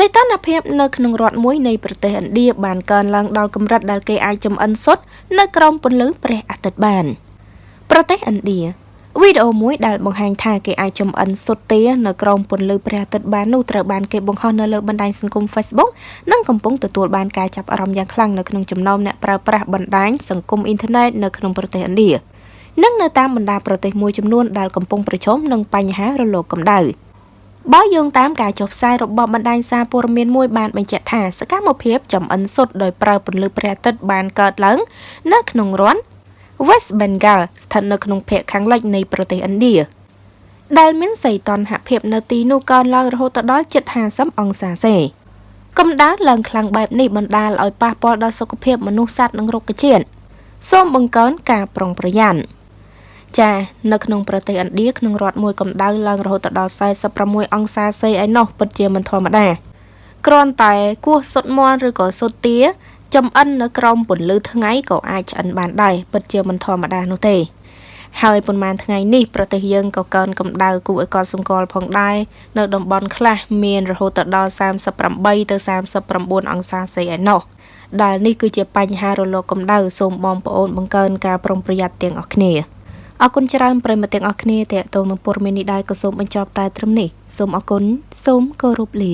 សីតុណ្ហភាពនៅក្នុងរដ្ឋមួយនៃប្រទេសឥណ្ឌាបានកើនឡើងដល់កម្រិតដែលគេអាចចំអិនសុទ្ធនៅក្រោមពន្លឺព្រះអាទិត្យបាន ប្រទេសឥណ្ឌាវីដេអូមួយដែលបង្ហាញថាគេអាចចំអិនសុទ្ធទានៅក្រោមពន្លឺព្រះអាទិត្យបាននោះត្រូវបានគេបង្ហោះនៅលើបណ្ដាញសង្គម Facebook និងកំពុងទទួលបានការចាប់អារម្មណ៍យ៉ាងខ្លាំងនៅក្នុងចំណោមអ្នកប្រើប្រាស់បណ្ដាញសង្គមអ៊ីនធឺណិតនៅក្នុងប្រទេសឥណ្ឌានិងនៅតាមបណ្ដាប្រទេសមួយចំនួនដែលកំពុងប្រឈមនឹងបញ្ហារលកកម្ដៅ។ បើយោងតាមការចុះផ្សាយរបស់បណ្ដាញសារព័ត៌មានមួយបានបញ្ជាក់ថាសកម្មភាពចំអិនសុទ្ធដោយប្រើពន្លឺព្រះអាទិត្យបានកើតឡើងនៅក្នុងរដ្ឋ West Bengal ស្ថិតនៅក្នុងភាគខាងលិចនៃប្រទេសឥណ្ឌាដែលមានសីតុណ្ហភាពនៅទីនោះកើនឡើងរហូតដល់ជិត50អង្សាសេកម្ដៅឡើងខ្លាំងបែបនេះបណ្ដាលឲ្យប៉ះពាល់ដល់សុខភាពមនុស្សសត្វនិងរុក្ខជាតិសូមបង្កើនការប្រុងប្រយ័ត្ន ចានៅក្នុងប្រទេសឥណ្ឌាក្នុងរដ្ឋមួយកម្ដៅឡើងរហូតដល់46អង្សាសេឯណោះពិតជាមិនធម្មតាគ្រាន់តែគោះសុតមន់ឬក៏សុតទាចំអិននៅក្រោមពន្លឺថ្ងៃក៏អាចឆ្អិនបានដែរពិតជាមិនធម្មតានោះទេហើយប៉ុន្មានថ្ងៃនេះប្រទេសយើងក៏កើនកម្ដៅគួរឲ្យកត់សម្គាល់ផងដែរនៅតំបន់ខ្លះមានរហូតដល់38ទៅ39អង្សាសេឯណោះដែលនេះគឺជាបញ្ហារលកកម្ដៅសូមបងប្អូនបង្កើនការប្រុងប្រយ័ត្នទាំងអស់គ្នា អរគុណច្រើនប្រិមត្តទាំងអស់គ្នាតេតងនឹងព័ត៌មាននេះដែរក៏សូមបញ្ចប់តែត្រឹមនេះសូមអរគុណសូមគោរពលា